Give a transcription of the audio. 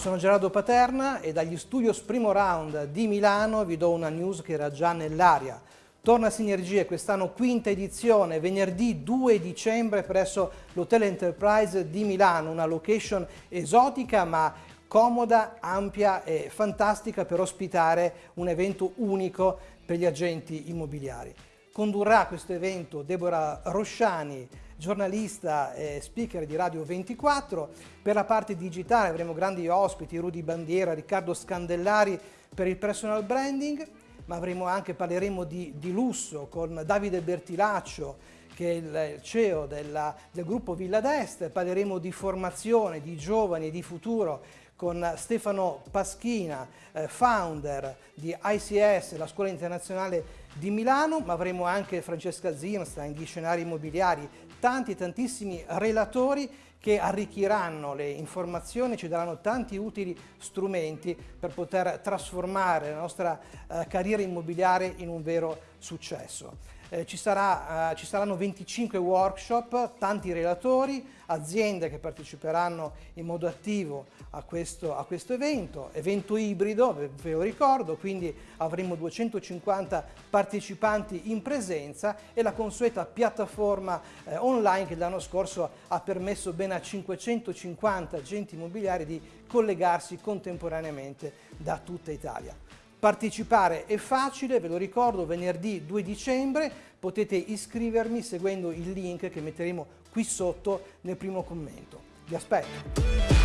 sono Gerardo Paterna e dagli studios Primo Round di Milano vi do una news che era già nell'aria. Torna Sinergie, quest'anno quinta edizione, venerdì 2 dicembre presso l'Hotel Enterprise di Milano, una location esotica ma comoda, ampia e fantastica per ospitare un evento unico per gli agenti immobiliari. Condurrà questo evento Deborah Rosciani, giornalista e speaker di Radio 24. Per la parte digitale avremo grandi ospiti, Rudy Bandiera, Riccardo Scandellari per il personal branding, ma avremo anche, parleremo di, di lusso con Davide Bertilaccio, che è il CEO della, del gruppo Villa d'Est, parleremo di formazione, di giovani e di futuro con Stefano Paschina, eh, founder di ICS, la scuola internazionale di Milano, ma avremo anche Francesca Zimstein di Scenari Immobiliari, tanti tantissimi relatori che arricchiranno le informazioni, ci daranno tanti utili strumenti per poter trasformare la nostra eh, carriera immobiliare in un vero successo. Eh, ci, sarà, eh, ci, saranno 25 workshop, tanti relatori, aziende che parteciperanno in modo attivo a questo, a questo evento, evento ibrido, ve lo ricordo, quindi avremo 250 partecipanti in presenza e la consueta piattaforma eh, online che l'anno scorso ha permesso ben a 550 agenti immobiliari di collegarsi contemporaneamente da tutta Italia. Partecipare è facile, ve lo ricordo, venerdì 2 dicembre potete iscrivermi seguendo il link che metteremo qui sotto nel primo commento. Vi aspetto!